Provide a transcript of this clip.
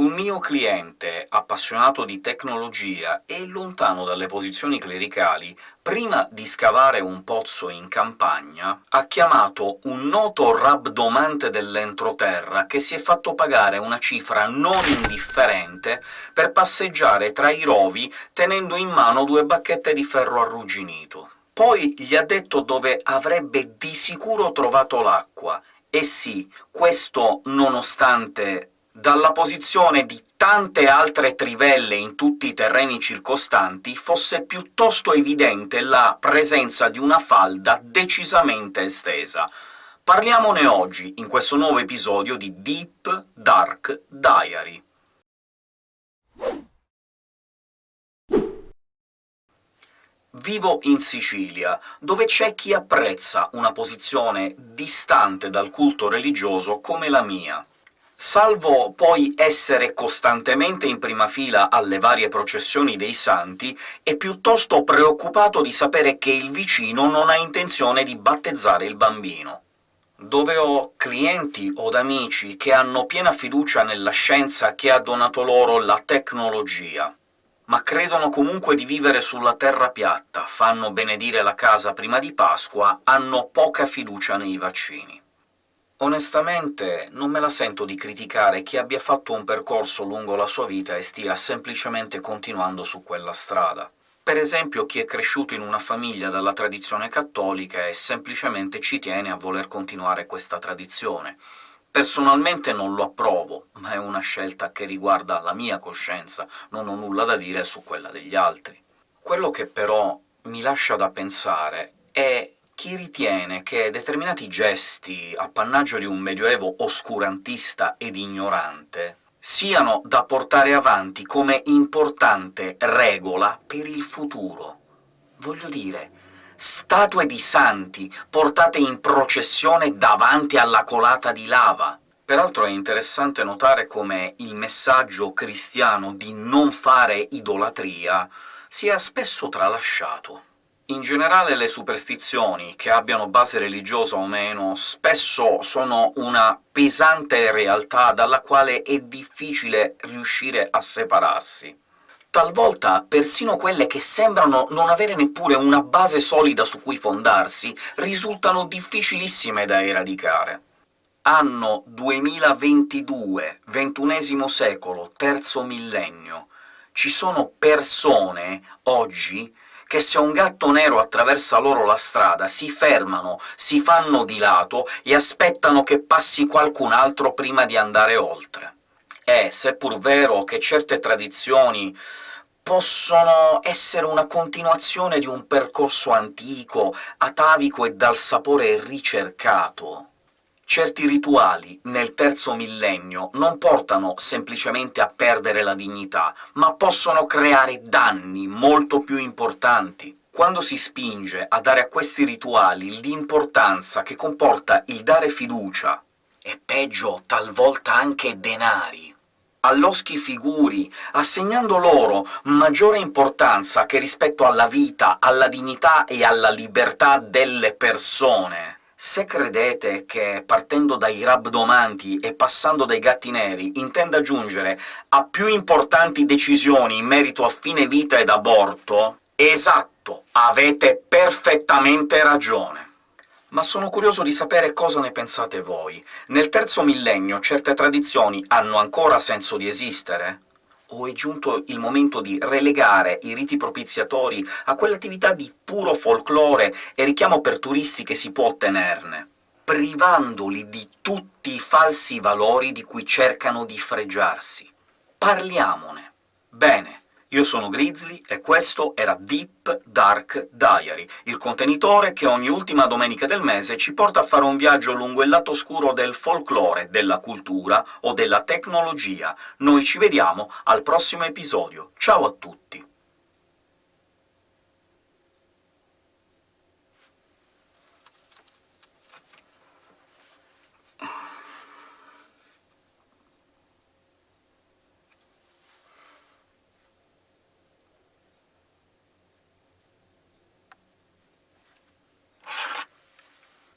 Un mio cliente appassionato di tecnologia e lontano dalle posizioni clericali, prima di scavare un pozzo in campagna, ha chiamato un noto rabdomante dell'entroterra che si è fatto pagare una cifra non indifferente per passeggiare tra i rovi tenendo in mano due bacchette di ferro arrugginito. Poi gli ha detto dove avrebbe di sicuro trovato l'acqua, e sì, questo nonostante dalla posizione di tante altre trivelle in tutti i terreni circostanti fosse piuttosto evidente la presenza di una falda decisamente estesa. Parliamone oggi, in questo nuovo episodio di Deep Dark Diary. Vivo in Sicilia, dove c'è chi apprezza una posizione distante dal culto religioso come la mia. Salvo poi essere costantemente in prima fila alle varie processioni dei santi, è piuttosto preoccupato di sapere che il vicino non ha intenzione di battezzare il bambino. Dove ho clienti od amici che hanno piena fiducia nella scienza che ha donato loro la tecnologia, ma credono comunque di vivere sulla terra piatta, fanno benedire la casa prima di Pasqua, hanno poca fiducia nei vaccini. Onestamente non me la sento di criticare chi abbia fatto un percorso lungo la sua vita e stia semplicemente continuando su quella strada. Per esempio chi è cresciuto in una famiglia dalla tradizione cattolica e semplicemente ci tiene a voler continuare questa tradizione. Personalmente non lo approvo, ma è una scelta che riguarda la mia coscienza, non ho nulla da dire su quella degli altri. Quello che però mi lascia da pensare è chi ritiene che determinati gesti, appannaggio di un medioevo oscurantista ed ignorante, siano da portare avanti come importante regola per il futuro. Voglio dire, statue di santi portate in processione davanti alla colata di lava. Peraltro è interessante notare come il messaggio cristiano di non fare idolatria sia spesso tralasciato. In generale le superstizioni, che abbiano base religiosa o meno, spesso sono una pesante realtà dalla quale è difficile riuscire a separarsi. Talvolta persino quelle che sembrano non avere neppure una base solida su cui fondarsi risultano difficilissime da eradicare. Anno 2022, XXI secolo, terzo millennio. Ci sono persone, oggi, che se un gatto nero attraversa loro la strada si fermano, si fanno di lato e aspettano che passi qualcun altro prima di andare oltre. È, seppur vero che certe tradizioni possono essere una continuazione di un percorso antico, atavico e dal sapore ricercato, certi rituali nel terzo millennio non portano semplicemente a perdere la dignità, ma possono creare danni molto più importanti. Quando si spinge a dare a questi rituali l'importanza che comporta il dare fiducia, e peggio talvolta anche denari, all'oschi figuri, assegnando loro maggiore importanza che rispetto alla vita, alla dignità e alla libertà delle persone, se credete che, partendo dai rabdomanti e passando dai gatti neri, intenda giungere a più importanti decisioni in merito a fine vita ed aborto, esatto, avete perfettamente ragione. Ma sono curioso di sapere cosa ne pensate voi. Nel terzo millennio certe tradizioni hanno ancora senso di esistere? O è giunto il momento di relegare i riti propiziatori a quell'attività di puro folklore e richiamo per turisti che si può ottenerne, privandoli di tutti i falsi valori di cui cercano di fregiarsi. Parliamone. Bene, io sono Grizzly e questo era Deep Dark Diary, il contenitore che ogni ultima domenica del mese ci porta a fare un viaggio lungo il lato oscuro del folklore, della cultura o della tecnologia. Noi ci vediamo al prossimo episodio. Ciao a tutti!